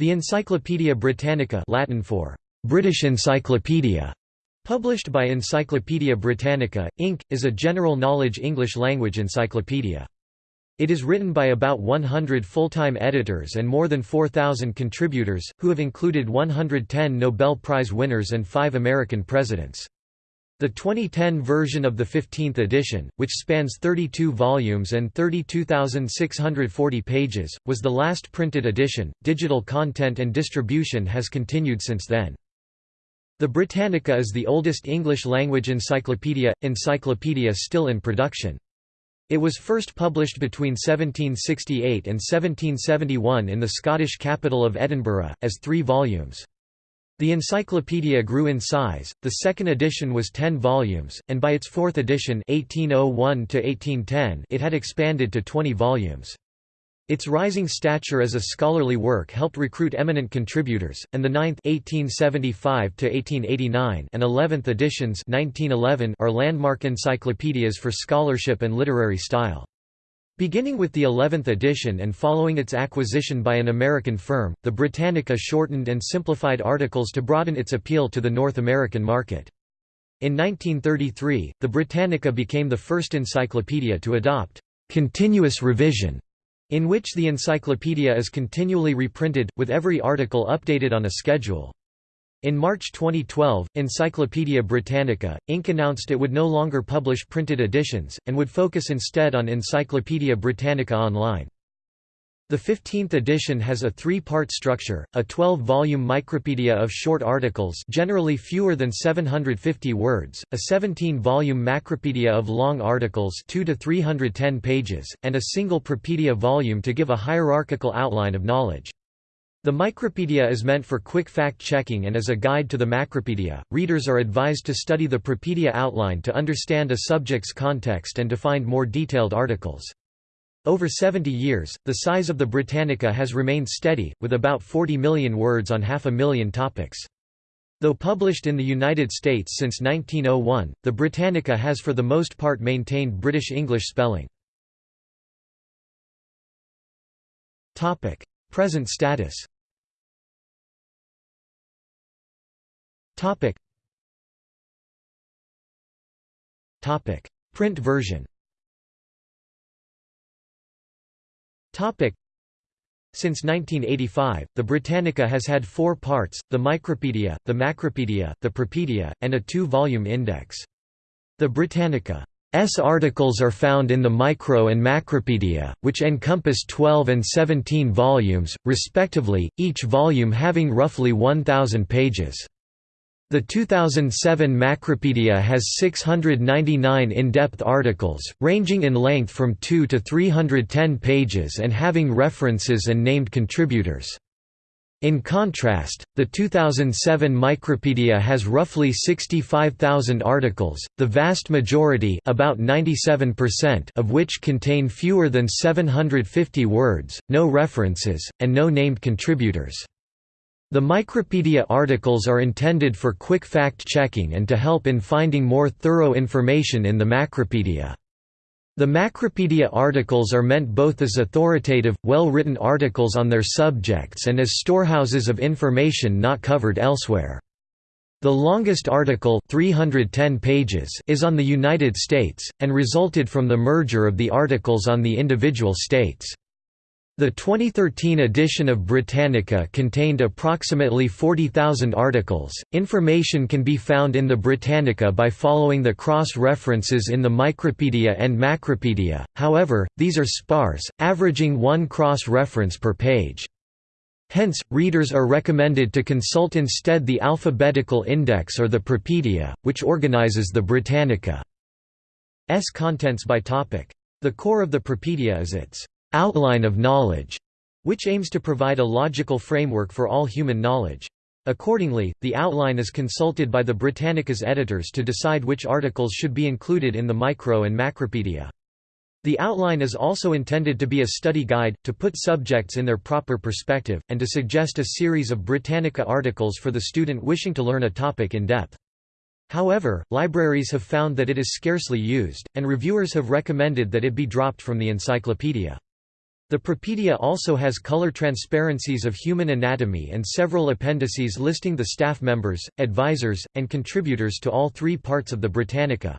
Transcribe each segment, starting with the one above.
The Encyclopædia Britannica Latin for British Encyclopedia, published by Encyclopædia Britannica, Inc., is a general knowledge English language encyclopedia. It is written by about 100 full-time editors and more than 4,000 contributors, who have included 110 Nobel Prize winners and five American presidents. The 2010 version of the 15th edition, which spans 32 volumes and 32,640 pages, was the last printed edition. Digital content and distribution has continued since then. The Britannica is the oldest English-language encyclopedia, encyclopedia still in production. It was first published between 1768 and 1771 in the Scottish capital of Edinburgh, as three volumes. The encyclopedia grew in size, the second edition was 10 volumes, and by its fourth edition 1801 it had expanded to 20 volumes. Its rising stature as a scholarly work helped recruit eminent contributors, and the ninth 1875 and eleventh editions 1911 are landmark encyclopedias for scholarship and literary style. Beginning with the 11th edition and following its acquisition by an American firm, the Britannica shortened and simplified articles to broaden its appeal to the North American market. In 1933, the Britannica became the first encyclopedia to adopt continuous revision, in which the encyclopedia is continually reprinted, with every article updated on a schedule. In March 2012, Encyclopædia Britannica, Inc. announced it would no longer publish printed editions, and would focus instead on Encyclopædia Britannica Online. The 15th edition has a three-part structure, a 12-volume micropedia of short articles generally fewer than 750 words, a 17-volume macropedia of long articles 2 to 310 pages, and a single propedia volume to give a hierarchical outline of knowledge. The Micropedia is meant for quick fact-checking and as a guide to the Macropedia. Readers are advised to study the Propedia outline to understand a subject's context and to find more detailed articles. Over 70 years, the size of the Britannica has remained steady, with about 40 million words on half a million topics. Though published in the United States since 1901, the Britannica has for the most part maintained British English spelling. Present status Topic. Topic. Print version Topic. Since 1985, the Britannica has had four parts, the Micropedia, the Macropedia, the Propedia, and a two-volume index. The Britannica S articles are found in the Micro and Macropedia, which encompass 12 and 17 volumes, respectively, each volume having roughly 1,000 pages. The 2007 Macropedia has 699 in-depth articles, ranging in length from 2 to 310 pages and having references and named contributors. In contrast, the 2007 Micropedia has roughly 65,000 articles, the vast majority about 97% of which contain fewer than 750 words, no references, and no named contributors. The Micropedia articles are intended for quick fact-checking and to help in finding more thorough information in the Macropedia. The Macropedia articles are meant both as authoritative, well-written articles on their subjects and as storehouses of information not covered elsewhere. The longest article 310 pages is on the United States, and resulted from the merger of the articles on the individual states. The 2013 edition of Britannica contained approximately 40,000 articles. Information can be found in the Britannica by following the cross references in the Micropedia and Macropedia, however, these are sparse, averaging one cross reference per page. Hence, readers are recommended to consult instead the alphabetical index or the Propedia, which organizes the Britannica's contents by topic. The core of the Propedia is its outline of knowledge, which aims to provide a logical framework for all human knowledge. Accordingly, the outline is consulted by the Britannica's editors to decide which articles should be included in the Micro and Macropedia. The outline is also intended to be a study guide, to put subjects in their proper perspective, and to suggest a series of Britannica articles for the student wishing to learn a topic in depth. However, libraries have found that it is scarcely used, and reviewers have recommended that it be dropped from the encyclopedia. The Propedia also has color transparencies of human anatomy and several appendices listing the staff members, advisors, and contributors to all three parts of the Britannica.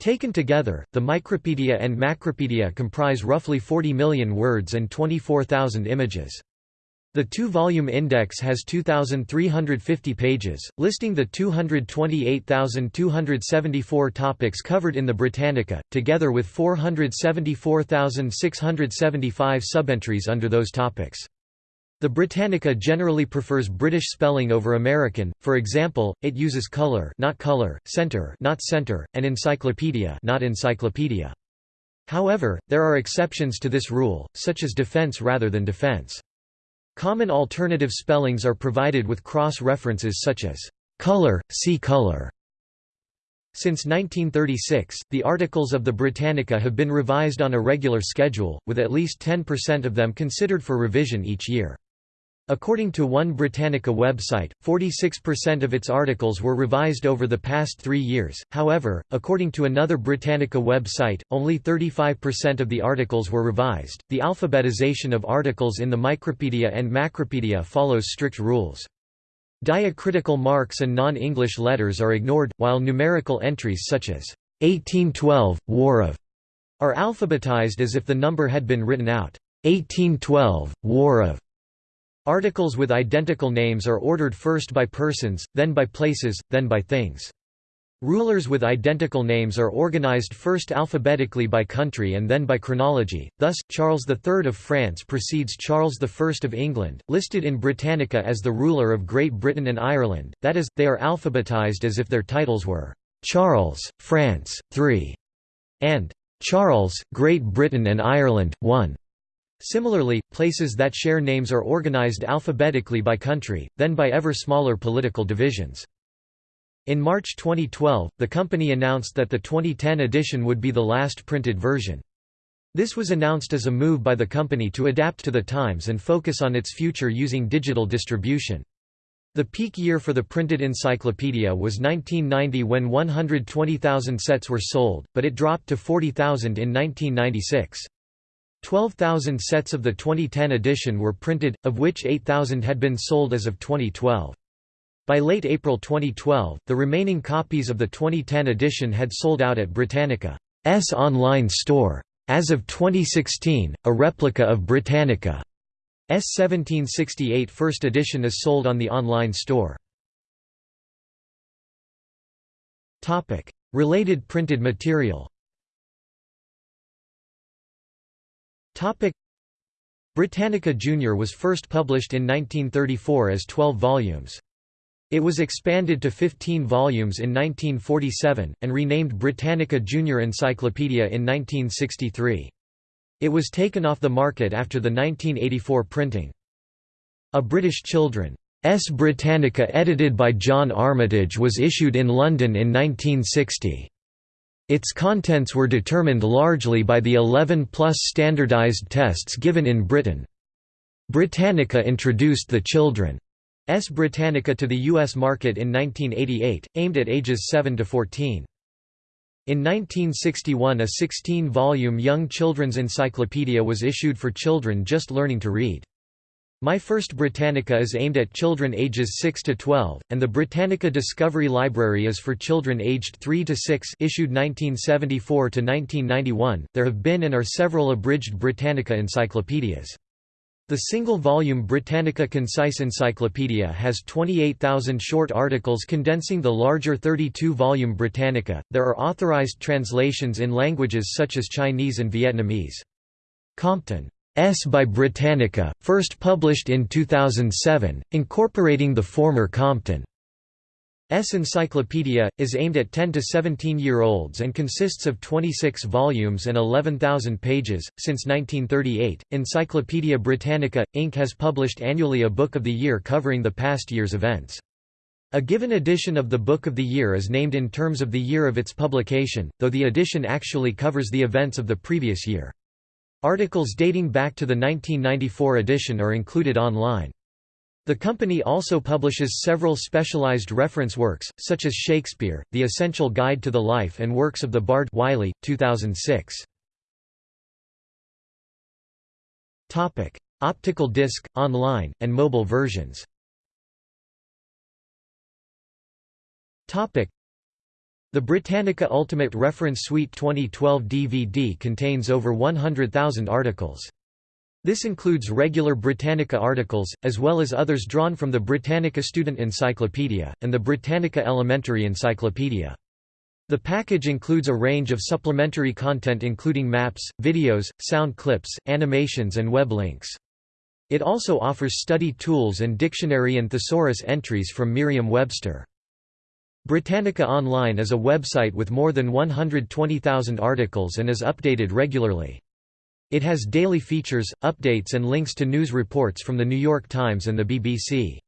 Taken together, the Micropedia and Macropedia comprise roughly 40 million words and 24,000 images. The two-volume index has 2,350 pages, listing the 228,274 topics covered in the Britannica, together with 474,675 subentries under those topics. The Britannica generally prefers British spelling over American, for example, it uses color not color, center not center, and encyclopedia not encyclopedia. However, there are exceptions to this rule, such as defense rather than defense. Common alternative spellings are provided with cross-references such as color, see color. Since 1936, the articles of the Britannica have been revised on a regular schedule, with at least 10% of them considered for revision each year. According to one Britannica website, 46% of its articles were revised over the past three years, however, according to another Britannica website, only 35% of the articles were revised. The alphabetization of articles in the Micropedia and Macropedia follows strict rules. Diacritical marks and non-English letters are ignored, while numerical entries such as 1812, War of, are alphabetized as if the number had been written out. 1812, War of Articles with identical names are ordered first by persons, then by places, then by things. Rulers with identical names are organized first alphabetically by country and then by chronology, thus, Charles III of France precedes Charles I of England, listed in Britannica as the ruler of Great Britain and Ireland, that is, they are alphabetized as if their titles were, "'Charles, France, 3' and "'Charles, Great Britain and Ireland, 1' Similarly, places that share names are organized alphabetically by country, then by ever smaller political divisions. In March 2012, the company announced that the 2010 edition would be the last printed version. This was announced as a move by the company to adapt to the times and focus on its future using digital distribution. The peak year for the printed encyclopedia was 1990 when 120,000 sets were sold, but it dropped to 40,000 in 1996. 12,000 sets of the 2010 edition were printed, of which 8,000 had been sold as of 2012. By late April 2012, the remaining copies of the 2010 edition had sold out at Britannica's online store. As of 2016, a replica of Britannica's 1768 first edition is sold on the online store. Related printed material Topic Britannica Junior was first published in 1934 as 12 volumes. It was expanded to 15 volumes in 1947, and renamed Britannica Junior Encyclopedia in 1963. It was taken off the market after the 1984 printing. A British Children's Britannica edited by John Armitage was issued in London in 1960. Its contents were determined largely by the 11-plus standardized tests given in Britain. Britannica introduced the Children's Britannica to the U.S. market in 1988, aimed at ages 7 to 14. In 1961 a 16-volume Young Children's Encyclopedia was issued for children just learning to read. My First Britannica is aimed at children ages 6 to 12, and the Britannica Discovery Library is for children aged 3 to 6 issued 1974 to 1991. There have been and are several abridged Britannica encyclopedias. The single-volume Britannica Concise Encyclopedia has 28,000 short articles condensing the larger 32-volume Britannica. There are authorized translations in languages such as Chinese and Vietnamese. Compton S by Britannica, first published in 2007, incorporating the former Compton S encyclopedia, is aimed at 10 to 17-year-olds and consists of 26 volumes and 11,000 pages. Since 1938, Encyclopaedia Britannica, Inc. has published annually a Book of the Year covering the past year's events. A given edition of the Book of the Year is named in terms of the year of its publication, though the edition actually covers the events of the previous year. Articles dating back to the 1994 edition are included online. The company also publishes several specialized reference works, such as Shakespeare, The Essential Guide to the Life and Works of the Bard Wiley, 2006. Optical disc, online, and mobile versions the Britannica Ultimate Reference Suite 2012 DVD contains over 100,000 articles. This includes regular Britannica articles, as well as others drawn from the Britannica Student Encyclopedia, and the Britannica Elementary Encyclopedia. The package includes a range of supplementary content including maps, videos, sound clips, animations and web links. It also offers study tools and dictionary and thesaurus entries from Merriam-Webster. Britannica Online is a website with more than 120,000 articles and is updated regularly. It has daily features, updates and links to news reports from The New York Times and the BBC.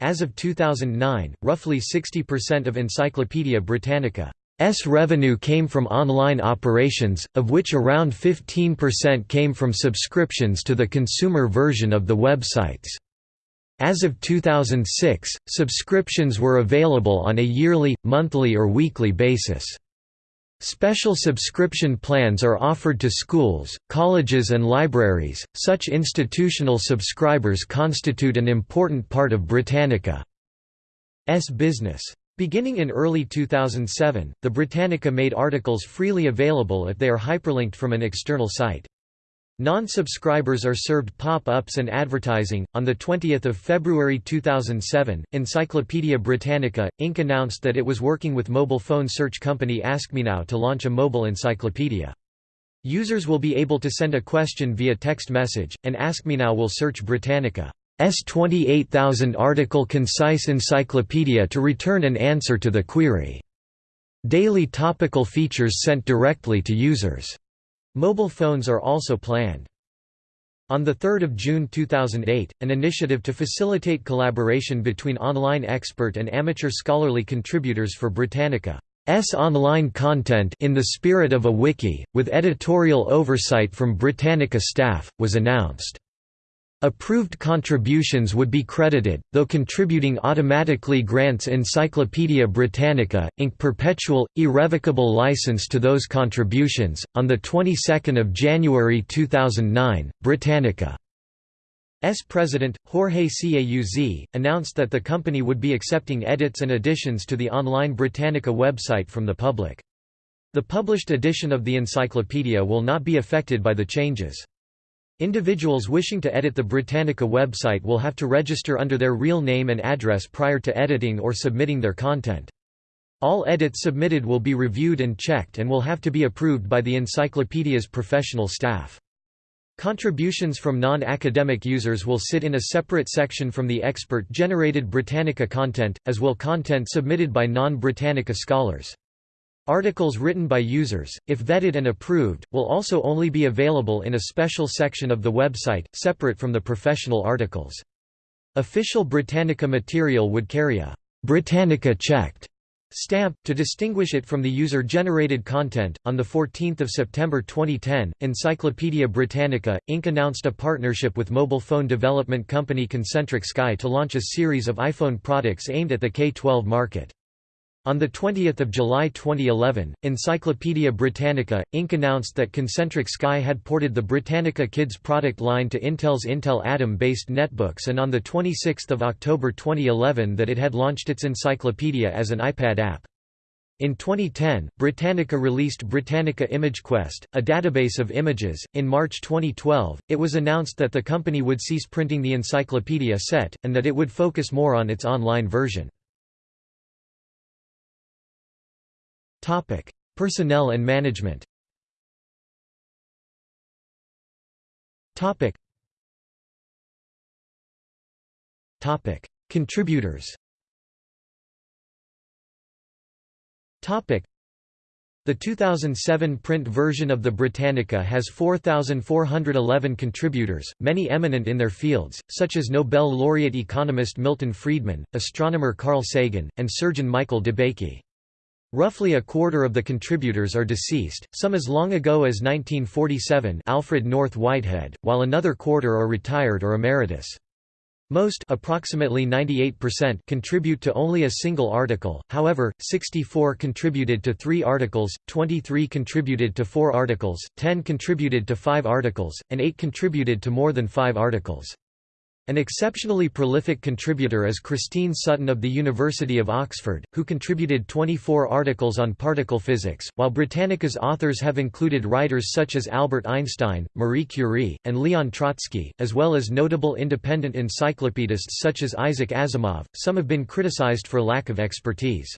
As of 2009, roughly 60% of Encyclopaedia Britannica's revenue came from online operations, of which around 15% came from subscriptions to the consumer version of the websites. As of 2006, subscriptions were available on a yearly, monthly or weekly basis. Special subscription plans are offered to schools, colleges and libraries. Such institutional subscribers constitute an important part of Britannica's business. Beginning in early 2007, the Britannica made articles freely available if they are hyperlinked from an external site. Non-subscribers are served pop-ups and advertising. On the 20th of February 2007, Encyclopaedia Britannica Inc announced that it was working with mobile phone search company AskMeNow to launch a mobile encyclopedia. Users will be able to send a question via text message, and AskMeNow will search Britannica's 28,000 article concise encyclopedia to return an answer to the query. Daily topical features sent directly to users. Mobile phones are also planned. On 3 June 2008, an initiative to facilitate collaboration between online expert and amateur scholarly contributors for Britannica's online content in the spirit of a wiki, with editorial oversight from Britannica staff, was announced. Approved contributions would be credited, though contributing automatically grants Encyclopaedia Britannica, Inc. perpetual, irrevocable license to those contributions. On the 22nd of January 2009, Britannica's president, Jorge Cauz, announced that the company would be accepting edits and additions to the online Britannica website from the public. The published edition of the encyclopedia will not be affected by the changes. Individuals wishing to edit the Britannica website will have to register under their real name and address prior to editing or submitting their content. All edits submitted will be reviewed and checked and will have to be approved by the encyclopedia's professional staff. Contributions from non-academic users will sit in a separate section from the expert-generated Britannica content, as will content submitted by non-Britannica scholars. Articles written by users, if vetted and approved, will also only be available in a special section of the website, separate from the professional articles. Official Britannica material would carry a Britannica checked stamp to distinguish it from the user-generated content. On the 14th of September 2010, Encyclopaedia Britannica Inc announced a partnership with mobile phone development company Concentric Sky to launch a series of iPhone products aimed at the K-12 market. On 20 July 2011, Encyclopaedia Britannica, Inc. announced that Concentric Sky had ported the Britannica Kids product line to Intel's Intel Atom-based netbooks and on 26 October 2011 that it had launched its encyclopedia as an iPad app. In 2010, Britannica released Britannica ImageQuest, a database of images. In March 2012, it was announced that the company would cease printing the encyclopedia set, and that it would focus more on its online version. Topic: Personnel and management. Topic. Topic: Contributors. Topic. The 2007 print version of the Britannica has 4,411 contributors, many eminent in their fields, such as Nobel laureate economist Milton Friedman, astronomer Carl Sagan, and surgeon Michael DeBakey. Roughly a quarter of the contributors are deceased, some as long ago as 1947 Alfred North Whitehead, while another quarter are retired or emeritus. Most approximately 98% contribute to only a single article, however, 64 contributed to three articles, 23 contributed to four articles, 10 contributed to five articles, and 8 contributed to more than five articles. An exceptionally prolific contributor is Christine Sutton of the University of Oxford, who contributed 24 articles on particle physics, while Britannica's authors have included writers such as Albert Einstein, Marie Curie, and Leon Trotsky, as well as notable independent encyclopedists such as Isaac Asimov. Some have been criticized for lack of expertise.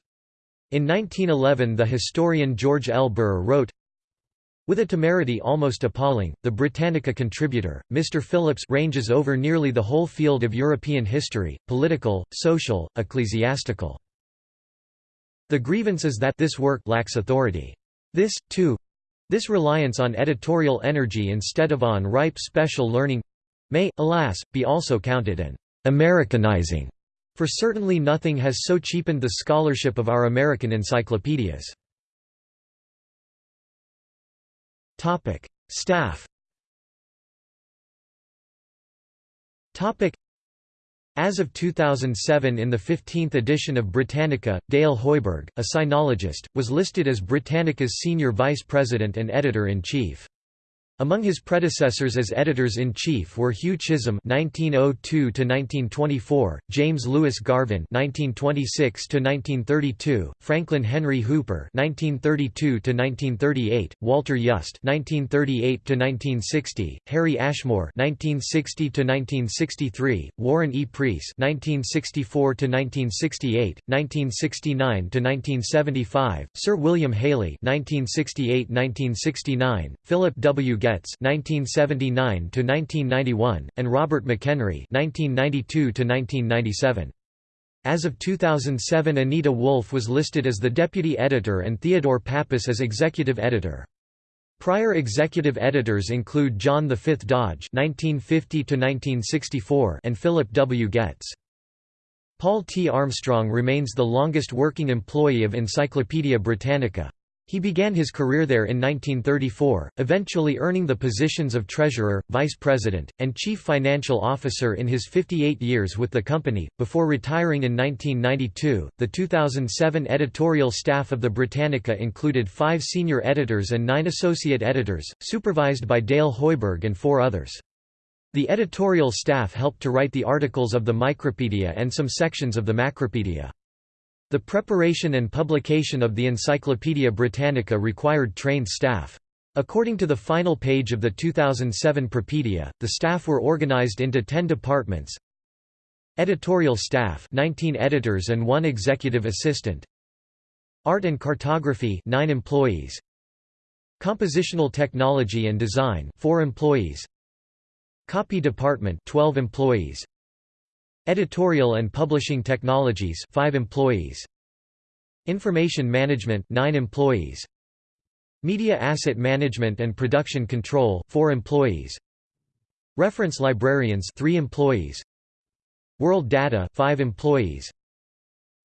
In 1911 the historian George L. Burr wrote, with a temerity almost appalling, the Britannica contributor, Mr. Phillips ranges over nearly the whole field of European history, political, social, ecclesiastical. The grievance is that this work lacks authority. This, too—this reliance on editorial energy instead of on ripe special learning—may, alas, be also counted an «Americanizing», for certainly nothing has so cheapened the scholarship of our American encyclopedias. Topic: Staff. Topic: As of 2007 in the 15th edition of Britannica, Dale Hoiberg, a sinologist, was listed as Britannica's senior vice president and editor-in-chief. Among his predecessors as editors-in-chief were Hugh Chisholm (1902–1924), James Lewis Garvin (1926–1932), Franklin Henry Hooper (1932–1938), Walter Yust (1938–1960), Harry Ashmore (1960–1963), Warren E. Preece (1964–1968), 1969–1975, Sir William Haley (1968–1969), Philip W. Goetz (1979–1991) and Robert McHenry (1992–1997). As of 2007 Anita Wolff was listed as the deputy editor and Theodore Pappas as executive editor. Prior executive editors include John V. Dodge (1950–1964) and Philip W. Goetz. Paul T. Armstrong remains the longest working employee of Encyclopaedia Britannica. He began his career there in 1934, eventually earning the positions of treasurer, vice president, and chief financial officer in his 58 years with the company, before retiring in 1992. The 2007 editorial staff of the Britannica included five senior editors and nine associate editors, supervised by Dale Hoiberg and four others. The editorial staff helped to write the articles of the Micropedia and some sections of the Macropedia. The preparation and publication of the Encyclopaedia Britannica required trained staff. According to the final page of the 2007 Propedia, the staff were organized into 10 departments. Editorial staff 19 editors and 1 executive assistant. Art and cartography 9 employees. Compositional technology and design 4 employees. Copy department 12 employees. Editorial and Publishing Technologies 5 employees. Information Management 9 employees. Media Asset Management and Production Control 4 employees. Reference Librarians 3 employees. World Data 5 employees.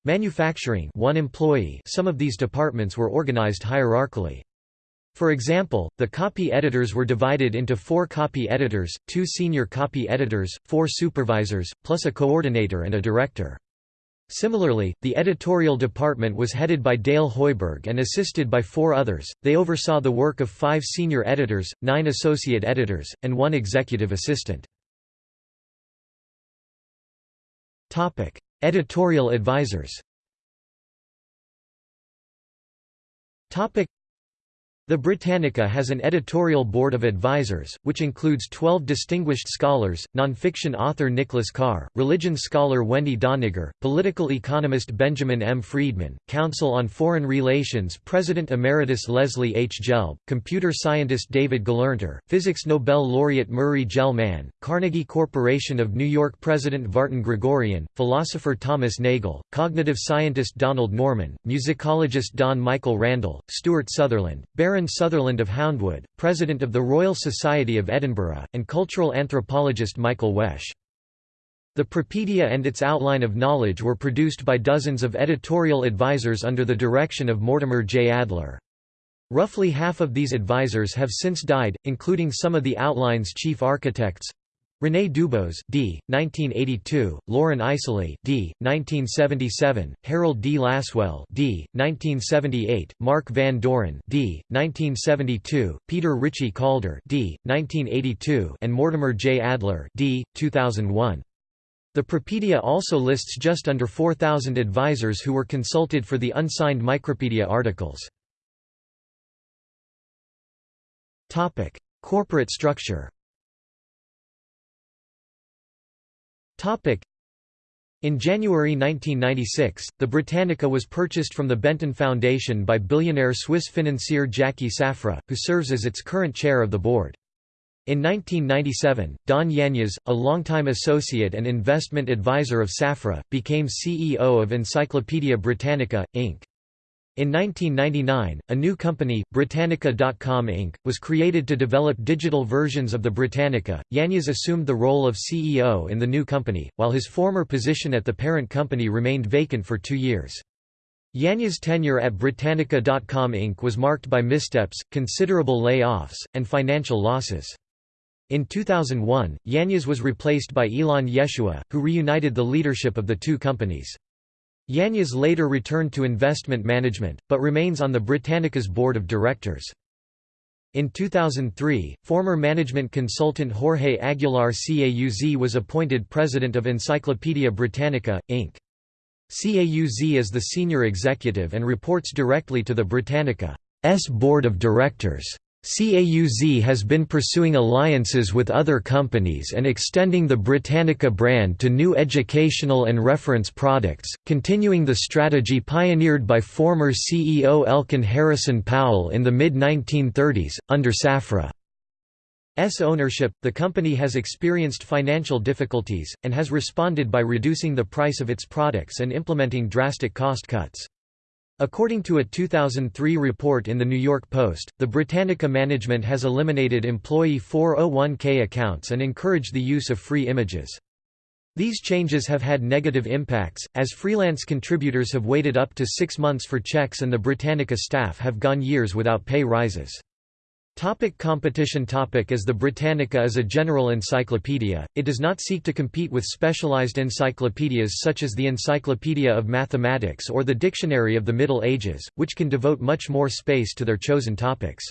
Manufacturing 1 employee. Some of these departments were organized hierarchically for example, the copy editors were divided into four copy editors, two senior copy editors, four supervisors, plus a coordinator and a director. Similarly, the editorial department was headed by Dale Hoiberg and assisted by four others. They oversaw the work of five senior editors, nine associate editors, and one executive assistant. Topic: Editorial advisors. Topic: the Britannica has an editorial board of advisors, which includes 12 distinguished scholars, nonfiction author Nicholas Carr, religion scholar Wendy Doniger, political economist Benjamin M. Friedman, Council on Foreign Relations President Emeritus Leslie H. Gelb, computer scientist David Gelernter, physics Nobel laureate Murray Gell-Mann, Carnegie Corporation of New York President Vartan Gregorian, philosopher Thomas Nagel, cognitive scientist Donald Norman, musicologist Don Michael Randel, Stuart Sutherland, Baron Sutherland of Houndwood, President of the Royal Society of Edinburgh, and cultural anthropologist Michael Wesch. The Propedia and its outline of knowledge were produced by dozens of editorial advisors under the direction of Mortimer J. Adler. Roughly half of these advisors have since died, including some of the outline's chief architects. René Dubos d. 1982, Loren Eiseley d. 1977, Harold D. Lasswell d. 1978, Mark Van Doren d. 1972, Peter Ritchie Calder d. 1982, and Mortimer J. Adler d. 2001. The Propedia also lists just under 4,000 advisors who were consulted for the unsigned Micropedia articles. Corporate structure In January 1996, the Britannica was purchased from the Benton Foundation by billionaire Swiss financier Jacqui Safra, who serves as its current chair of the board. In 1997, Don Yanez, a longtime associate and investment advisor of Safra, became CEO of Encyclopaedia Britannica, Inc. In 1999, a new company, Britannica.com Inc., was created to develop digital versions of the Britannica. Yanez assumed the role of CEO in the new company, while his former position at the parent company remained vacant for two years. Yanez's tenure at Britannica.com Inc. was marked by missteps, considerable layoffs, and financial losses. In 2001, Yanez was replaced by Ilan Yeshua, who reunited the leadership of the two companies. Yanez later returned to investment management, but remains on the Britannica's board of directors. In 2003, former management consultant Jorge Aguilar Cauz was appointed president of Encyclopaedia Britannica, Inc. Cauz is the senior executive and reports directly to the Britannica's board of directors. CAUZ has been pursuing alliances with other companies and extending the Britannica brand to new educational and reference products, continuing the strategy pioneered by former CEO Elkan Harrison Powell in the mid-1930s, under Safra's ownership, the company has experienced financial difficulties, and has responded by reducing the price of its products and implementing drastic cost cuts. According to a 2003 report in the New York Post, the Britannica management has eliminated employee 401k accounts and encouraged the use of free images. These changes have had negative impacts, as freelance contributors have waited up to six months for checks and the Britannica staff have gone years without pay rises. Topic competition topic As the Britannica is a general encyclopedia, it does not seek to compete with specialized encyclopedias such as the Encyclopedia of Mathematics or the Dictionary of the Middle Ages, which can devote much more space to their chosen topics.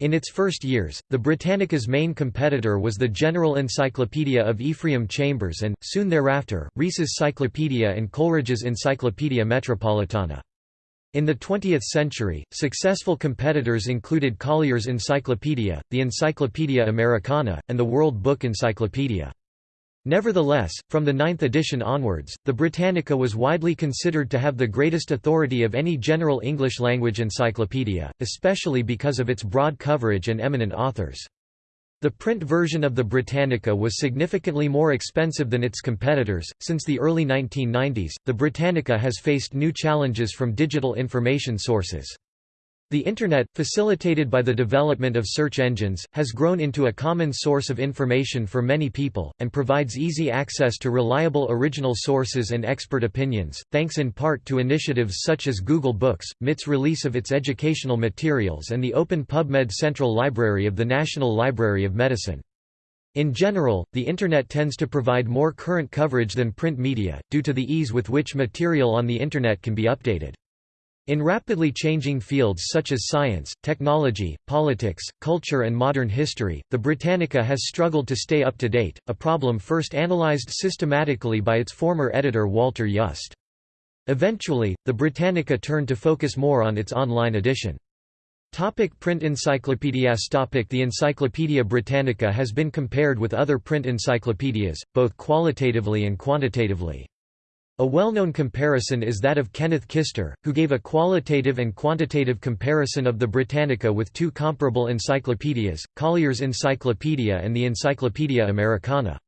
In its first years, the Britannica's main competitor was the General Encyclopedia of Ephraim Chambers and, soon thereafter, Rees's Cyclopedia and Coleridge's Encyclopedia Metropolitana. In the 20th century, successful competitors included Collier's Encyclopedia, the Encyclopedia Americana, and the World Book Encyclopedia. Nevertheless, from the ninth edition onwards, the Britannica was widely considered to have the greatest authority of any general English-language encyclopedia, especially because of its broad coverage and eminent authors. The print version of the Britannica was significantly more expensive than its competitors. Since the early 1990s, the Britannica has faced new challenges from digital information sources. The Internet, facilitated by the development of search engines, has grown into a common source of information for many people, and provides easy access to reliable original sources and expert opinions, thanks in part to initiatives such as Google Books, MIT's release of its educational materials and the Open PubMed Central Library of the National Library of Medicine. In general, the Internet tends to provide more current coverage than print media, due to the ease with which material on the Internet can be updated. In rapidly changing fields such as science, technology, politics, culture and modern history, the Britannica has struggled to stay up to date, a problem first analyzed systematically by its former editor Walter Yust. Eventually, the Britannica turned to focus more on its online edition. Topic print encyclopedias Topic The Encyclopaedia Britannica has been compared with other print encyclopedias, both qualitatively and quantitatively. A well-known comparison is that of Kenneth Kister, who gave a qualitative and quantitative comparison of the Britannica with two comparable encyclopedias, Collier's Encyclopedia and the Encyclopedia Americana.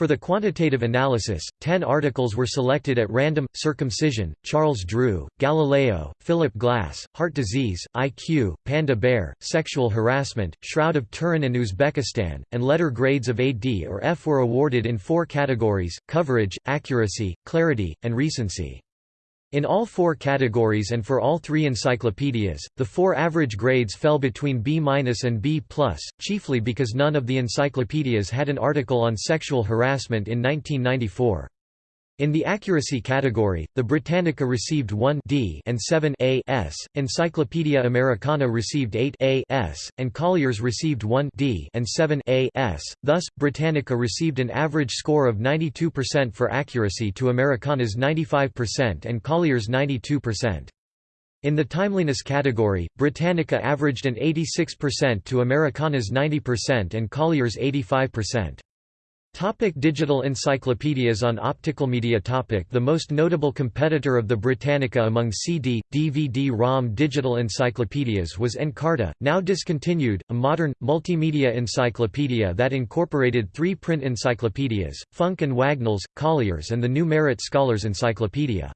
For the quantitative analysis, ten articles were selected at random, circumcision, Charles Drew, Galileo, Philip Glass, heart disease, IQ, panda bear, sexual harassment, Shroud of Turin and Uzbekistan, and letter grades of A D or F were awarded in four categories, coverage, accuracy, clarity, and recency. In all four categories and for all three encyclopedias, the four average grades fell between B- and B+, chiefly because none of the encyclopedias had an article on sexual harassment in 1994. In the accuracy category, the Britannica received 1 D and 7 A S, Encyclopaedia Americana received 8 A S, and Collier's received 1 D and 7 A S. Thus, Britannica received an average score of 92% for accuracy to Americana's 95% and Collier's 92%. In the timeliness category, Britannica averaged an 86% to Americana's 90% and Collier's 85%. Topic digital encyclopedias on optical media topic The most notable competitor of the Britannica among CD, DVD-ROM digital encyclopedias was Encarta, now discontinued, a modern, multimedia encyclopedia that incorporated three print encyclopedias, Funk and Wagnalls, Collier's and the New Merit Scholars Encyclopedia.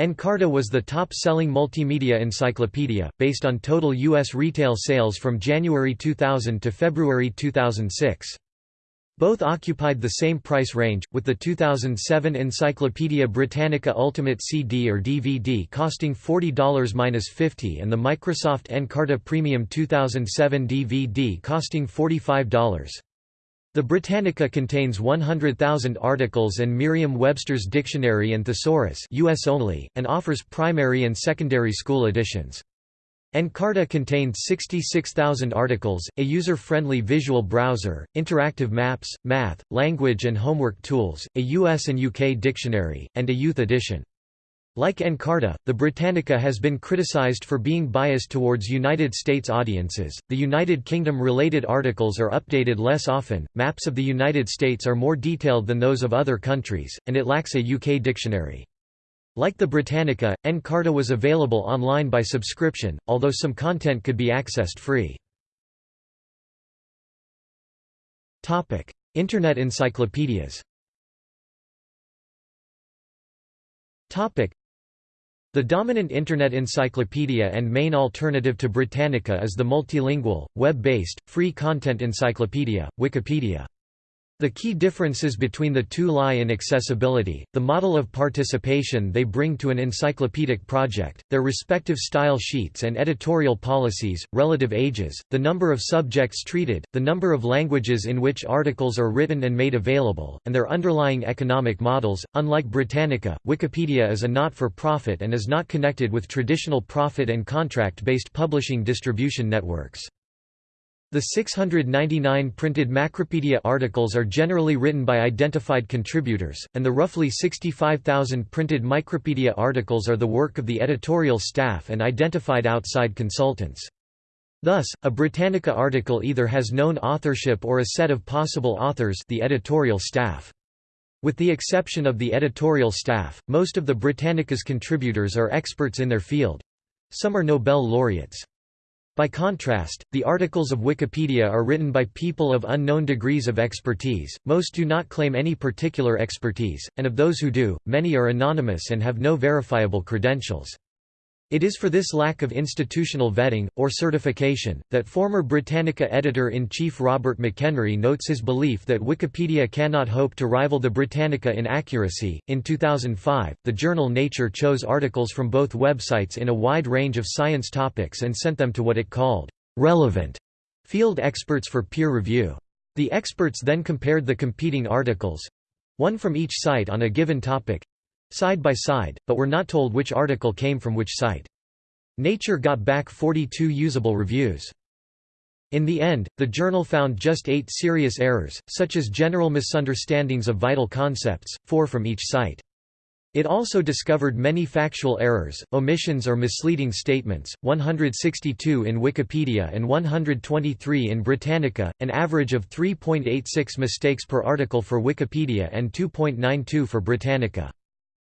Encarta was the top-selling multimedia encyclopedia, based on total U.S. retail sales from January 2000 to February 2006. Both occupied the same price range, with the 2007 Encyclopaedia Britannica Ultimate CD or DVD costing $40–50 and the Microsoft Encarta Premium 2007 DVD costing $45. The Britannica contains 100,000 articles and Merriam-Webster's Dictionary and Thesaurus US only, and offers primary and secondary school editions. Encarta contained 66,000 articles, a user-friendly visual browser, interactive maps, math, language and homework tools, a US and UK dictionary, and a youth edition. Like Encarta, the Britannica has been criticized for being biased towards United States audiences. The United Kingdom related articles are updated less often, maps of the United States are more detailed than those of other countries, and it lacks a UK dictionary. Like the Britannica, Encarta was available online by subscription, although some content could be accessed free. Internet encyclopedias the dominant Internet encyclopedia and main alternative to Britannica is the multilingual, web-based, free content encyclopedia, Wikipedia. The key differences between the two lie in accessibility, the model of participation they bring to an encyclopedic project, their respective style sheets and editorial policies, relative ages, the number of subjects treated, the number of languages in which articles are written and made available, and their underlying economic models. Unlike Britannica, Wikipedia is a not-for-profit and is not connected with traditional profit and contract-based publishing distribution networks. The 699 printed Macropedia articles are generally written by identified contributors, and the roughly 65,000 printed Micropedia articles are the work of the editorial staff and identified outside consultants. Thus, a Britannica article either has known authorship or a set of possible authors the editorial staff. With the exception of the editorial staff, most of the Britannica's contributors are experts in their field. Some are Nobel laureates. By contrast, the articles of Wikipedia are written by people of unknown degrees of expertise, most do not claim any particular expertise, and of those who do, many are anonymous and have no verifiable credentials. It is for this lack of institutional vetting, or certification, that former Britannica editor-in-chief Robert McHenry notes his belief that Wikipedia cannot hope to rival the Britannica in accuracy. In 2005, the journal Nature chose articles from both websites in a wide range of science topics and sent them to what it called relevant field experts for peer review. The experts then compared the competing articles one from each site on a given topic side by side, but were not told which article came from which site. Nature got back 42 usable reviews. In the end, the journal found just eight serious errors, such as general misunderstandings of vital concepts, four from each site. It also discovered many factual errors, omissions or misleading statements, 162 in Wikipedia and 123 in Britannica, an average of 3.86 mistakes per article for Wikipedia and 2.92 for Britannica.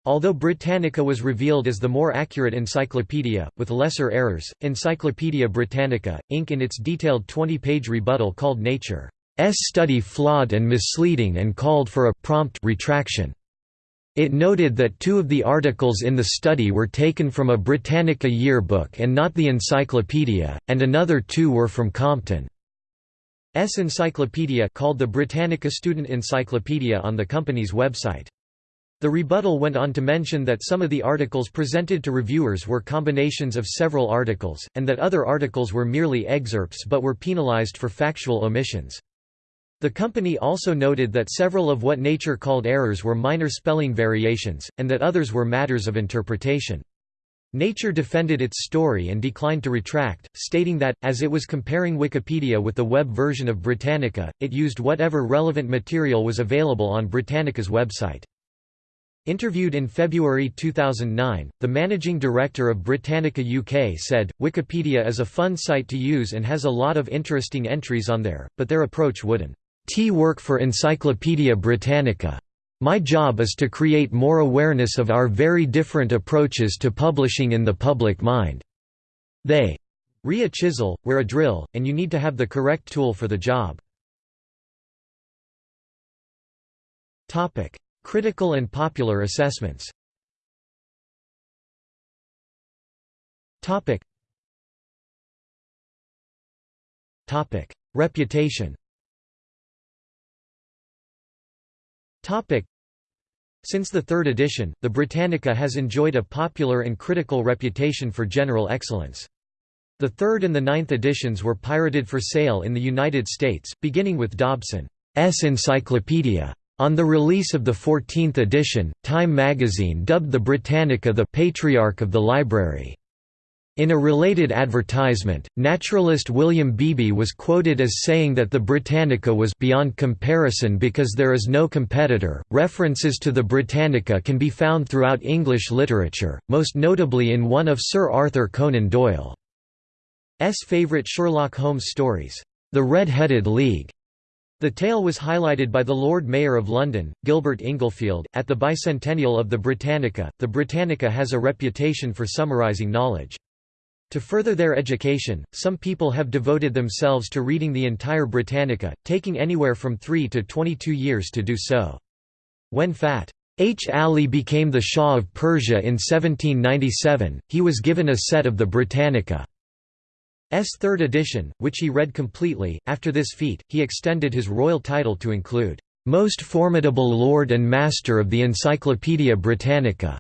Although Britannica was revealed as the more accurate encyclopedia, with lesser errors, Encyclopaedia Britannica, Inc. in its detailed 20-page rebuttal called Nature's study flawed and misleading and called for a prompt retraction. It noted that two of the articles in the study were taken from a Britannica yearbook and not the encyclopedia, and another two were from Compton's encyclopedia called the Britannica Student Encyclopedia on the company's website. The rebuttal went on to mention that some of the articles presented to reviewers were combinations of several articles, and that other articles were merely excerpts but were penalized for factual omissions. The company also noted that several of what Nature called errors were minor spelling variations, and that others were matters of interpretation. Nature defended its story and declined to retract, stating that, as it was comparing Wikipedia with the web version of Britannica, it used whatever relevant material was available on Britannica's website. Interviewed in February 2009, the managing director of Britannica UK said, Wikipedia is a fun site to use and has a lot of interesting entries on there, but their approach wouldn't T work for Encyclopaedia Britannica. My job is to create more awareness of our very different approaches to publishing in the public mind. They re a chisel, wear a drill, and you need to have the correct tool for the job. Critical and popular assessments Topic. Topic. Reputation Topic. Since the third edition, the Britannica has enjoyed a popular and critical reputation for general excellence. The third and the ninth editions were pirated for sale in the United States, beginning with Dobson's Encyclopedia. On the release of the 14th edition, Time magazine dubbed the Britannica the «patriarch of the library». In a related advertisement, naturalist William Beebe was quoted as saying that the Britannica was beyond comparison because there is no competitor. References to the Britannica can be found throughout English literature, most notably in one of Sir Arthur Conan Doyle's favourite Sherlock Holmes stories, The Red-Headed League. The tale was highlighted by the Lord Mayor of London, Gilbert Inglefield, at the bicentennial of the Britannica. The Britannica has a reputation for summarising knowledge. To further their education, some people have devoted themselves to reading the entire Britannica, taking anywhere from 3 to 22 years to do so. When Fat. H. Ali became the Shah of Persia in 1797, he was given a set of the Britannica's third edition, which he read completely. After this feat, he extended his royal title to include, "...most formidable Lord and Master of the Encyclopaedia Britannica."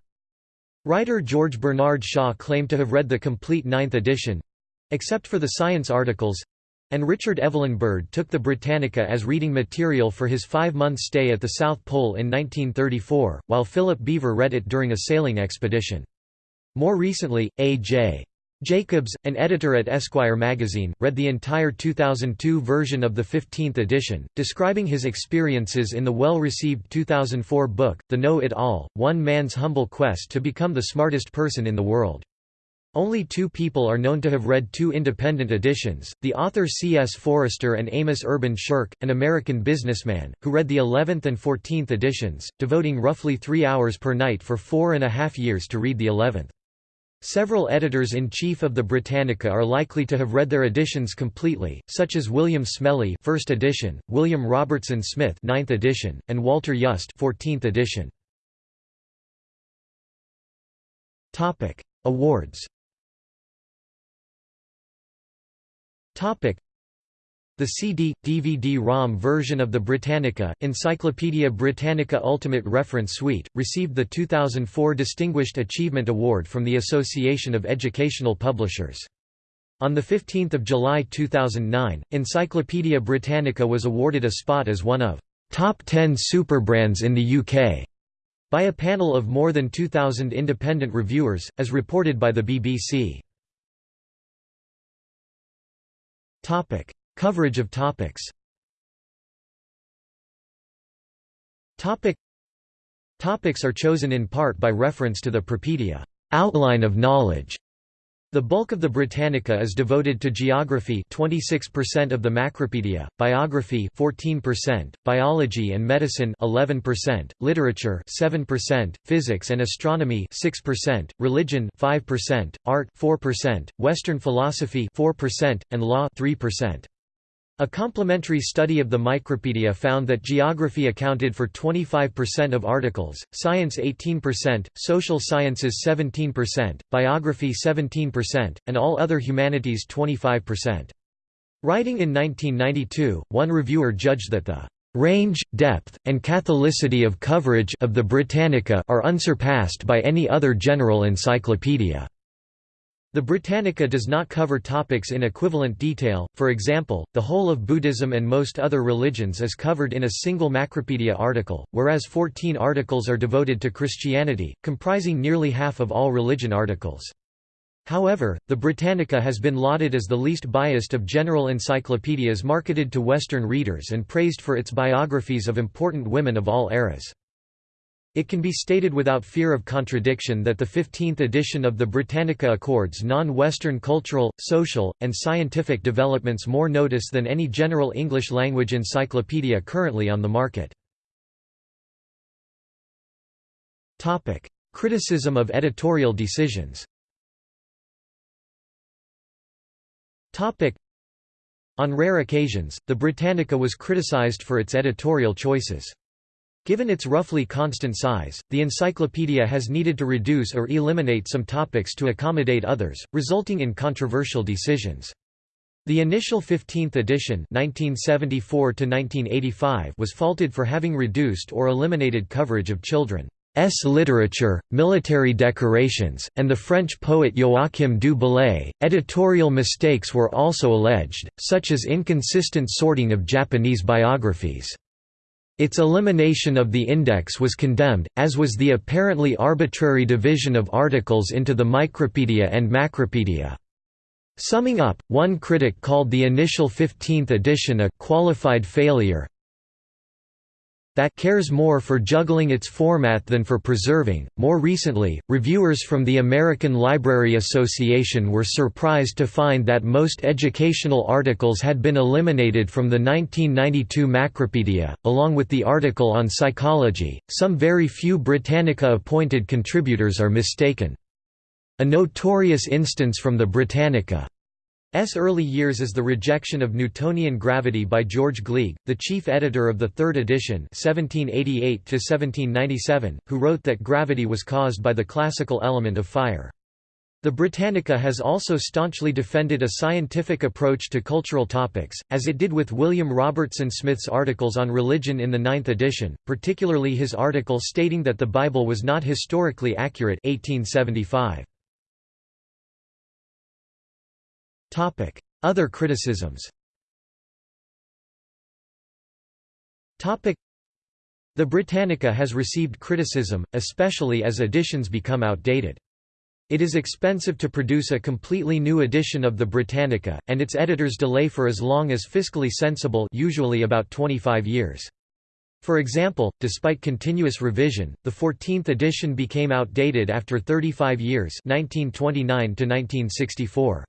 Writer George Bernard Shaw claimed to have read the complete ninth edition—except for the science articles—and Richard Evelyn Byrd took the Britannica as reading material for his five-month stay at the South Pole in 1934, while Philip Beaver read it during a sailing expedition. More recently, A.J. Jacobs, an editor at Esquire magazine, read the entire 2002 version of the 15th edition, describing his experiences in the well-received 2004 book, The Know-It-All, One Man's Humble Quest to Become the Smartest Person in the World. Only two people are known to have read two independent editions, the author C. S. Forester and Amos Urban Shirk, an American businessman, who read the 11th and 14th editions, devoting roughly three hours per night for four and a half years to read the 11th. Several editors-in-chief of the Britannica are likely to have read their editions completely, such as William Smellie first edition, William Robertson Smith 9th edition, and Walter Yust 14th edition. Topic: Awards. Topic: the CD, DVD-ROM version of the Britannica, Encyclopaedia Britannica Ultimate Reference Suite, received the 2004 Distinguished Achievement Award from the Association of Educational Publishers. On 15 July 2009, Encyclopaedia Britannica was awarded a spot as one of «top 10 superbrands in the UK» by a panel of more than 2,000 independent reviewers, as reported by the BBC. Coverage of topics Topic Topics are chosen in part by reference to the Propedia outline of knowledge. The bulk of the Britannica is devoted to geography 26% of the Macropedia, biography 14%, biology and medicine 11%, literature 7%, physics and astronomy 6%, religion 5%, art 4%, western philosophy 4%, and law 3%. A complementary study of the Micropedia found that geography accounted for 25% of articles, science 18%, social sciences 17%, biography 17%, and all other humanities 25%. Writing in 1992, one reviewer judged that the range, depth, and catholicity of coverage of the Britannica are unsurpassed by any other general encyclopedia. The Britannica does not cover topics in equivalent detail, for example, the whole of Buddhism and most other religions is covered in a single Macropedia article, whereas 14 articles are devoted to Christianity, comprising nearly half of all religion articles. However, the Britannica has been lauded as the least biased of general encyclopedias marketed to Western readers and praised for its biographies of important women of all eras. It can be stated without fear of contradiction that the 15th edition of the Britannica accords non-Western cultural, social, and scientific developments more notice than any general English-language encyclopedia currently on the market. Topic: Criticism of editorial decisions Topic: On rare occasions, the Britannica was criticized for its editorial choices. Given its roughly constant size, the encyclopedia has needed to reduce or eliminate some topics to accommodate others, resulting in controversial decisions. The initial 15th edition 1974 was faulted for having reduced or eliminated coverage of children. S literature, military decorations, and the French poet Joachim du Bellay. Editorial mistakes were also alleged, such as inconsistent sorting of Japanese biographies. Its elimination of the index was condemned, as was the apparently arbitrary division of articles into the Micropedia and Macropedia. Summing up, one critic called the initial 15th edition a «qualified failure», that cares more for juggling its format than for preserving. More recently, reviewers from the American Library Association were surprised to find that most educational articles had been eliminated from the 1992 Macropedia, along with the article on psychology. Some very few Britannica appointed contributors are mistaken. A notorious instance from the Britannica S. early years is the rejection of Newtonian gravity by George Gleig, the chief editor of the third edition 1788 who wrote that gravity was caused by the classical element of fire. The Britannica has also staunchly defended a scientific approach to cultural topics, as it did with William Robertson Smith's articles on religion in the ninth edition, particularly his article stating that the Bible was not historically accurate 1875. Other criticisms The Britannica has received criticism, especially as editions become outdated. It is expensive to produce a completely new edition of the Britannica, and its editors delay for as long as fiscally sensible usually about 25 years. For example, despite continuous revision, the 14th edition became outdated after 35 years 1929 to 1964.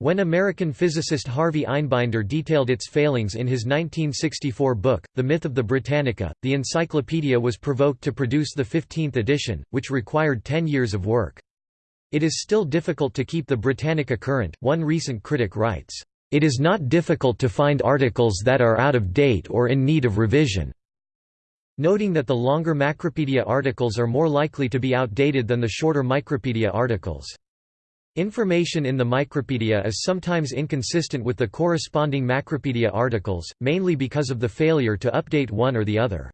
When American physicist Harvey Einbinder detailed its failings in his 1964 book, The Myth of the Britannica, the encyclopedia was provoked to produce the 15th edition, which required 10 years of work. It is still difficult to keep the Britannica current, one recent critic writes, "...it is not difficult to find articles that are out of date or in need of revision." Noting that the longer Macropedia articles are more likely to be outdated than the shorter Micropedia articles. Information in the Micropedia is sometimes inconsistent with the corresponding Macropedia articles, mainly because of the failure to update one or the other.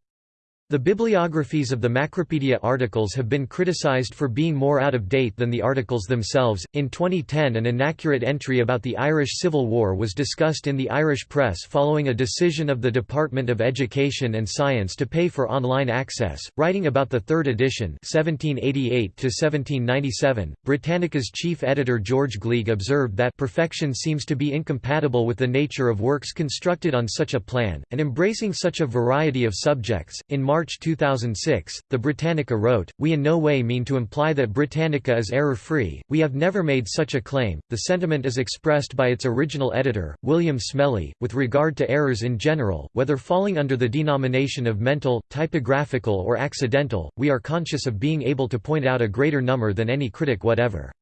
The bibliographies of the Macropedia articles have been criticized for being more out of date than the articles themselves. In 2010, an inaccurate entry about the Irish Civil War was discussed in the Irish press following a decision of the Department of Education and Science to pay for online access. Writing about the third edition, 1788 1797, Britannica's chief editor George Gleig observed that perfection seems to be incompatible with the nature of works constructed on such a plan, and embracing such a variety of subjects. In March 2006, the Britannica wrote, We in no way mean to imply that Britannica is error-free, we have never made such a claim, the sentiment is expressed by its original editor, William Smellie, with regard to errors in general, whether falling under the denomination of mental, typographical or accidental, we are conscious of being able to point out a greater number than any critic whatever.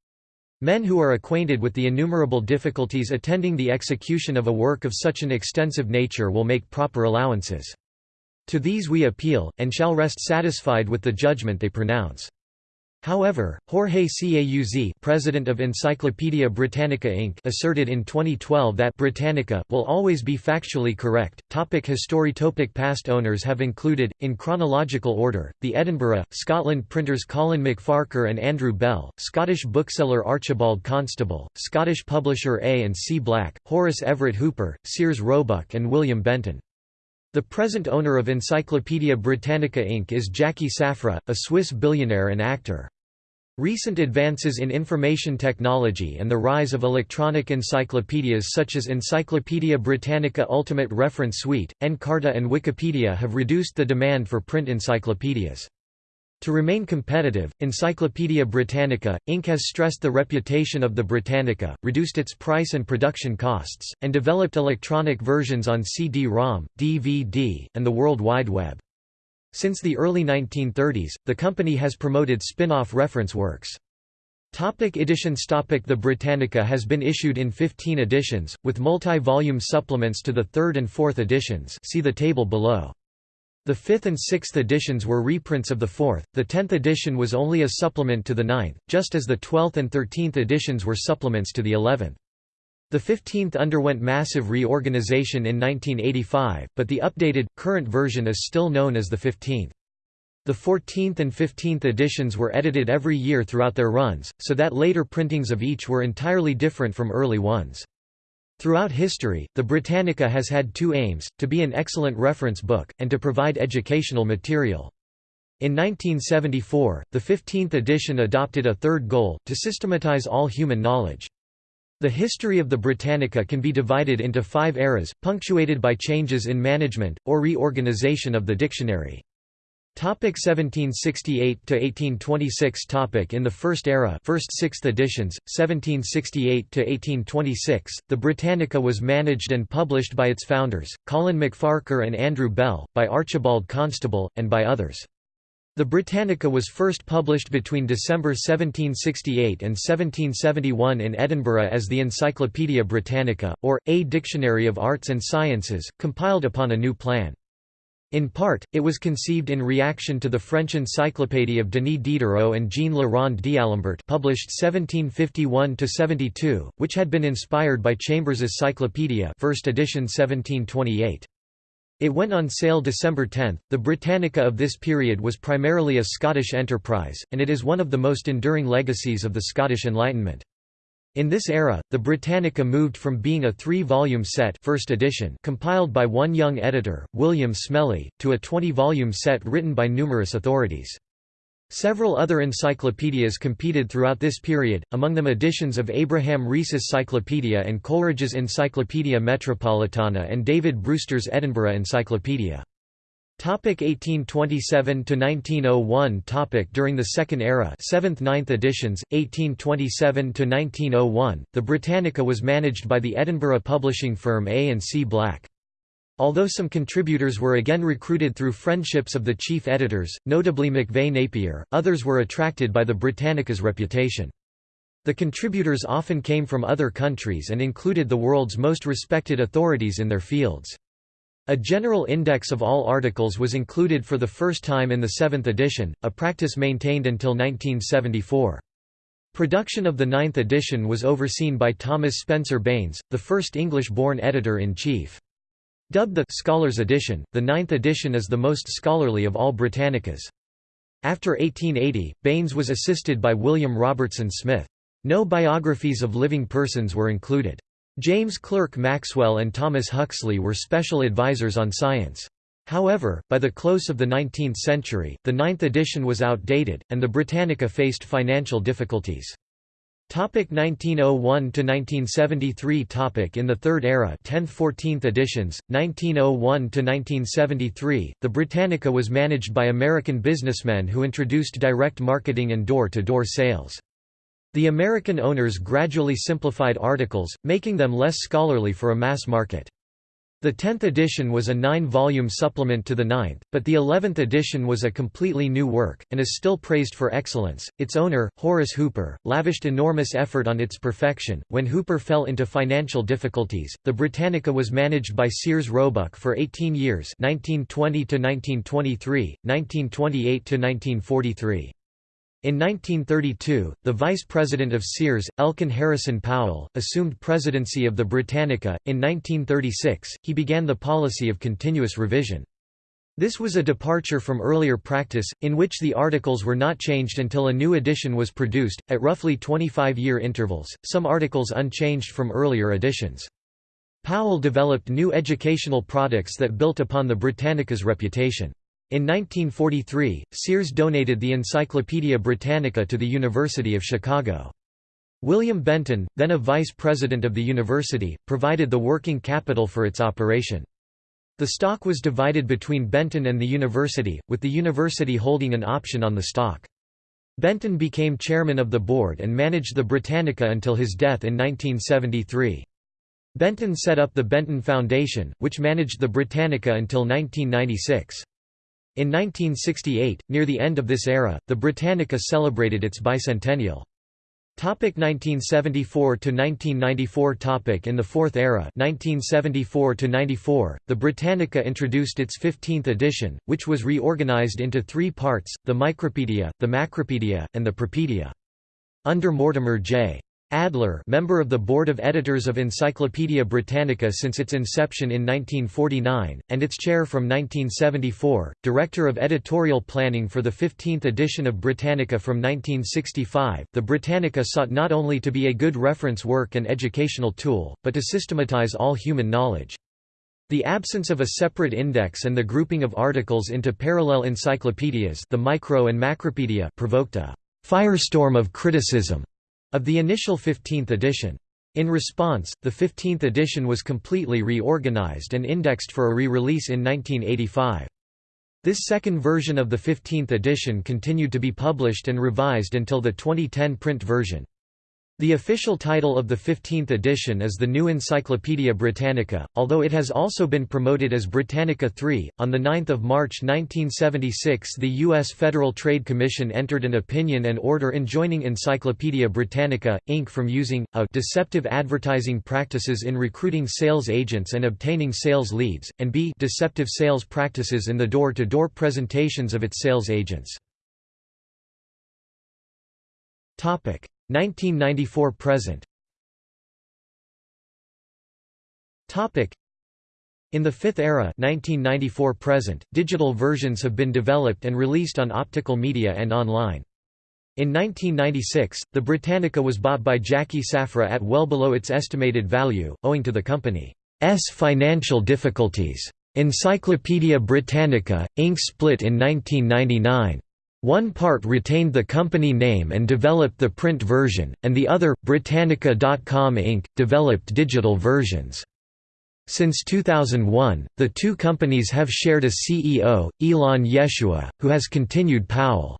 Men who are acquainted with the innumerable difficulties attending the execution of a work of such an extensive nature will make proper allowances. To these we appeal, and shall rest satisfied with the judgment they pronounce. However, Jorge Cauz president of Encyclopaedia Britannica Inc. asserted in 2012 that Britannica will always be factually correct. Topic history Topic Past owners have included, in chronological order, the Edinburgh, Scotland printers Colin Macfarquhar and Andrew Bell, Scottish bookseller Archibald Constable, Scottish publisher A and C Black, Horace Everett Hooper, Sears Roebuck and William Benton. The present owner of Encyclopaedia Britannica Inc. is Jacqui Safra, a Swiss billionaire and actor. Recent advances in information technology and the rise of electronic encyclopedias such as Encyclopaedia Britannica Ultimate Reference Suite, Encarta and Wikipedia have reduced the demand for print encyclopedias. To remain competitive, Encyclopaedia Britannica, Inc. has stressed the reputation of the Britannica, reduced its price and production costs, and developed electronic versions on CD-ROM, DVD, and the World Wide Web. Since the early 1930s, the company has promoted spin-off reference works. Topic editions Topic The Britannica has been issued in 15 editions, with multi-volume supplements to the third and fourth editions see the table below. The fifth and sixth editions were reprints of the fourth, the tenth edition was only a supplement to the ninth, just as the twelfth and thirteenth editions were supplements to the eleventh. The 15th underwent massive reorganization in 1985, but the updated, current version is still known as the 15th. The 14th and 15th editions were edited every year throughout their runs, so that later printings of each were entirely different from early ones. Throughout history, the Britannica has had two aims, to be an excellent reference book, and to provide educational material. In 1974, the 15th edition adopted a third goal, to systematize all human knowledge. The history of the Britannica can be divided into five eras, punctuated by changes in management, or reorganization of the dictionary. Topic 1768 to 1826 Topic In the First Era, first 6th editions, 1768 to 1826, the Britannica was managed and published by its founders, Colin Macfarquhar and Andrew Bell, by Archibald Constable, and by others. The Britannica was first published between December 1768 and 1771 in Edinburgh as the Encyclopaedia Britannica, or, A Dictionary of Arts and Sciences, compiled upon a new plan. In part, it was conceived in reaction to the French Encyclopédie of Denis Diderot and Jean Le Rond d'Alembert published 1751–72, which had been inspired by Chambers's Cyclopedia first edition 1728. It went on sale December 10. The Britannica of this period was primarily a Scottish enterprise, and it is one of the most enduring legacies of the Scottish Enlightenment. In this era, the Britannica moved from being a three-volume set first edition compiled by one young editor, William Smellie, to a 20-volume set written by numerous authorities. Several other encyclopedias competed throughout this period, among them editions of Abraham Rees's Cyclopedia and Coleridge's Encyclopaedia Metropolitana and David Brewster's Edinburgh Encyclopedia. 1827–1901 Topic During the Second Era 7th–9th editions, 1827 to 1901, the Britannica was managed by the Edinburgh publishing firm A and C Black. Although some contributors were again recruited through friendships of the chief editors, notably Macvey Napier, others were attracted by the Britannica's reputation. The contributors often came from other countries and included the world's most respected authorities in their fields. A general index of all articles was included for the first time in the seventh edition, a practice maintained until 1974. Production of the ninth edition was overseen by Thomas Spencer Baynes, the first English-born editor-in-chief. Dubbed the «Scholars Edition», the ninth edition is the most scholarly of all Britannicas. After 1880, Baynes was assisted by William Robertson Smith. No biographies of living persons were included. James Clerk Maxwell and Thomas Huxley were special advisors on science. However, by the close of the 19th century, the ninth edition was outdated, and the Britannica faced financial difficulties. 1901–1973 Topic In the Third Era 10th–14th editions, 1901–1973, the Britannica was managed by American businessmen who introduced direct marketing and door-to-door -door sales. The American owners gradually simplified articles, making them less scholarly for a mass market. The 10th edition was a nine-volume supplement to the 9th, but the 11th edition was a completely new work, and is still praised for excellence. Its owner, Horace Hooper, lavished enormous effort on its perfection. When Hooper fell into financial difficulties, the Britannica was managed by Sears Roebuck for 18 years 1920 1923, 1928 1943. In 1932, the vice president of Sears, Elkan Harrison Powell, assumed presidency of the Britannica. In 1936, he began the policy of continuous revision. This was a departure from earlier practice, in which the articles were not changed until a new edition was produced, at roughly 25-year intervals, some articles unchanged from earlier editions. Powell developed new educational products that built upon the Britannica's reputation. In 1943, Sears donated the Encyclopaedia Britannica to the University of Chicago. William Benton, then a vice president of the university, provided the working capital for its operation. The stock was divided between Benton and the university, with the university holding an option on the stock. Benton became chairman of the board and managed the Britannica until his death in 1973. Benton set up the Benton Foundation, which managed the Britannica until 1996. In 1968, near the end of this era, the Britannica celebrated its bicentennial. Topic 1974 to 1994 Topic In the Fourth Era 1974 to 94 the Britannica introduced its 15th edition which was reorganized into 3 parts the Micropedia the Macropedia and the Propedia under Mortimer J Adler member of the Board of Editors of Encyclopaedia Britannica since its inception in 1949, and its chair from 1974, Director of Editorial Planning for the 15th edition of Britannica from 1965, the Britannica sought not only to be a good reference work and educational tool, but to systematize all human knowledge. The absence of a separate index and the grouping of articles into parallel encyclopedias the Micro and Macropedia provoked a firestorm of criticism of the initial 15th edition. In response, the 15th edition was completely reorganized and indexed for a re-release in 1985. This second version of the 15th edition continued to be published and revised until the 2010 print version. The official title of the 15th edition is the New Encyclopaedia Britannica, although it has also been promoted as Britannica 3. On 9 March 1976 the U.S. Federal Trade Commission entered an opinion and order enjoining Encyclopaedia Britannica, Inc. from using, a deceptive advertising practices in recruiting sales agents and obtaining sales leads, and b deceptive sales practices in the door-to-door -door presentations of its sales agents. 1994 present Topic in the fifth era 1994 present, digital versions have been developed and released on optical media and online. In 1996, the Britannica was bought by Jacqui Safra at well below its estimated value, owing to the company's financial difficulties. Encyclopaedia Britannica, Inc. split in 1999. One part retained the company name and developed the print version, and the other, Britannica.com Inc., developed digital versions. Since 2001, the two companies have shared a CEO, Ilan Yeshua, who has continued Powell's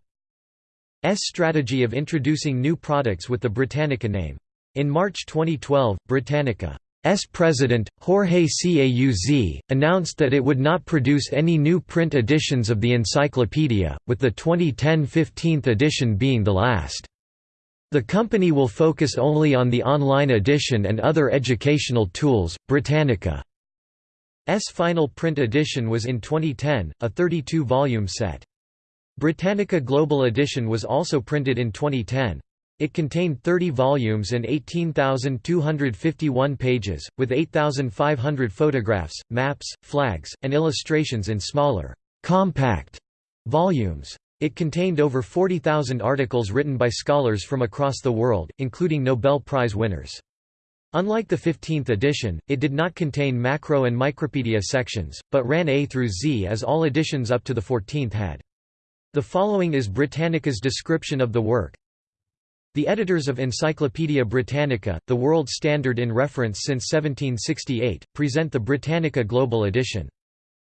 strategy of introducing new products with the Britannica name. In March 2012, Britannica S president, Jorge Cauz, announced that it would not produce any new print editions of the encyclopedia, with the 2010 15th edition being the last. The company will focus only on the online edition and other educational tools. Britannica's final print edition was in 2010, a 32-volume set. Britannica Global Edition was also printed in 2010. It contained 30 volumes and 18,251 pages, with 8,500 photographs, maps, flags, and illustrations in smaller, compact volumes. It contained over 40,000 articles written by scholars from across the world, including Nobel Prize winners. Unlike the 15th edition, it did not contain macro and micropedia sections, but ran A through Z as all editions up to the 14th had. The following is Britannica's description of the work, the editors of Encyclopaedia Britannica, the world standard in reference since 1768, present the Britannica Global Edition.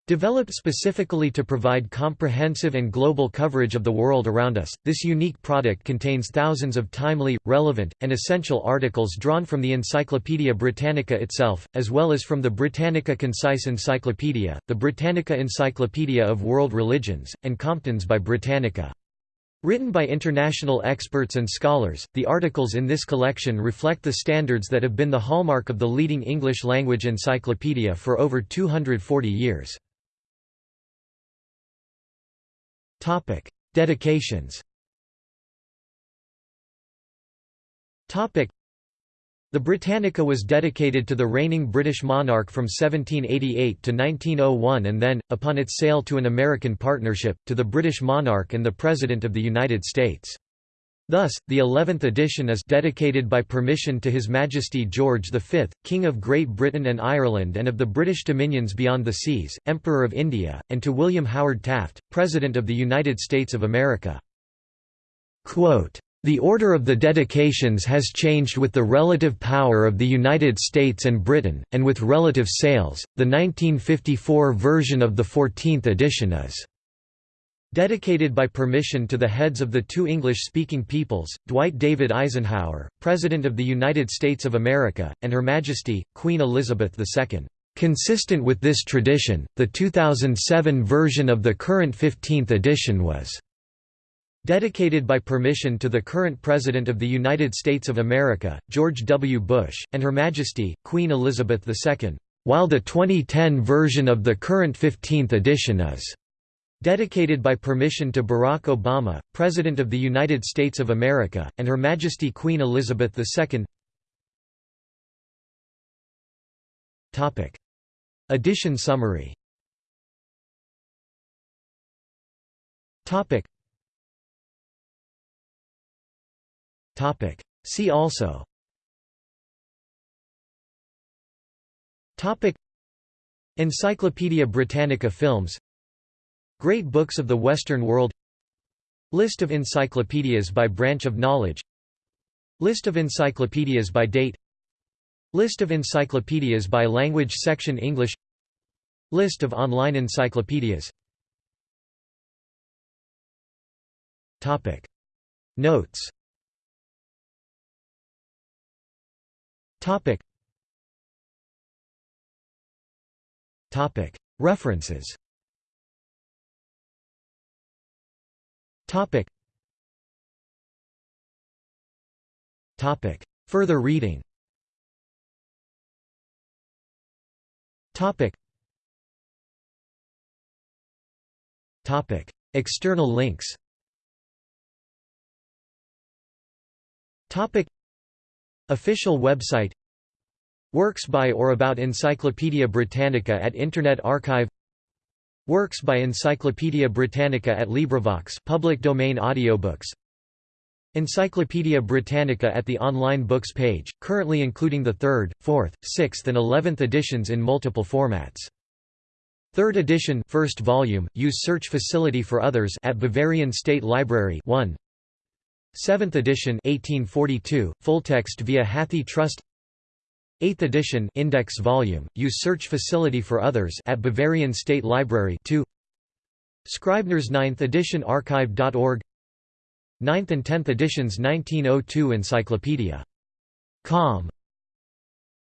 Developed specifically to provide comprehensive and global coverage of the world around us, this unique product contains thousands of timely, relevant, and essential articles drawn from the Encyclopaedia Britannica itself, as well as from the Britannica Concise Encyclopedia, the Britannica Encyclopedia of World Religions, and Comptons by Britannica. Written by international experts and scholars, the articles in this collection reflect the standards that have been the hallmark of the leading English language encyclopedia for over 240 years. Topic: Dedications. Topic: the Britannica was dedicated to the reigning British monarch from 1788 to 1901 and then, upon its sale to an American partnership, to the British monarch and the President of the United States. Thus, the eleventh edition is dedicated by permission to His Majesty George V, King of Great Britain and Ireland and of the British dominions beyond the seas, Emperor of India, and to William Howard Taft, President of the United States of America. Quote, the order of the dedications has changed with the relative power of the United States and Britain, and with relative sales. The 1954 version of the 14th edition is dedicated by permission to the heads of the two English-speaking peoples, Dwight David Eisenhower, President of the United States of America, and Her Majesty, Queen Elizabeth II. Consistent with this tradition, the 2007 version of the current 15th edition was Dedicated by permission to the current President of the United States of America, George W. Bush, and Her Majesty, Queen Elizabeth II, while the 2010 version of the current 15th edition is dedicated by permission to Barack Obama, President of the United States of America, and Her Majesty Queen Elizabeth II Edition summary Topic. See also. Topic. Encyclopædia Britannica Films. Great Books of the Western World. List of encyclopedias by branch of knowledge. List of encyclopedias by date. List of encyclopedias by language section English. List of online encyclopedias. Notes Topic. Topic. References. Topic. Topic. Further reading. Topic. Topic. External links. Topic. Official website Works by or about Encyclopædia Britannica at Internet Archive Works by Encyclopædia Britannica at LibriVox public domain audiobooks Encyclopædia Britannica at the online books page, currently including the 3rd, 4th, 6th and 11th editions in multiple formats. 3rd edition first volume, use search facility for others at Bavarian State Library 1 7th edition 1842, full text via Hathi Trust. 8th edition index volume, use search facility for others at Bavarian State Library 2 Scribner's 9th edition archive.org 9th and 10th editions 1902 Encyclopedia. Com